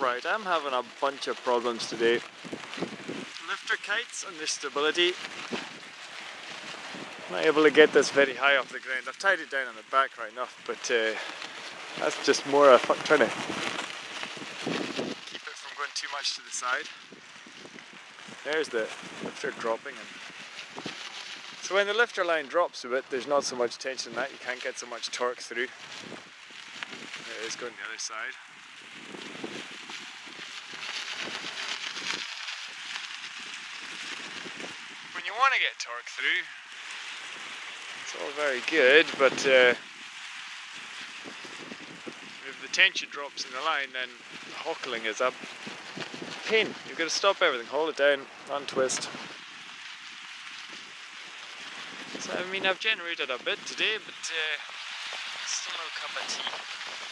Right, I'm having a bunch of problems today. Lifter kites and their stability. Not able to get this very high off the ground. I've tied it down on the back right enough, but uh, that's just more a fuck trying to keep it from going too much to the side. There's the lifter dropping and so when the lifter line drops a bit, there's not so much tension in that, you can't get so much torque through. There it is going the other side. When you want to get torque through, it's all very good, but uh, if the tension drops in the line, then huckling is up. Pin, You've got to stop everything, hold it down, untwist. So, I mean, I've generated a bit today, but uh, still no cup of tea.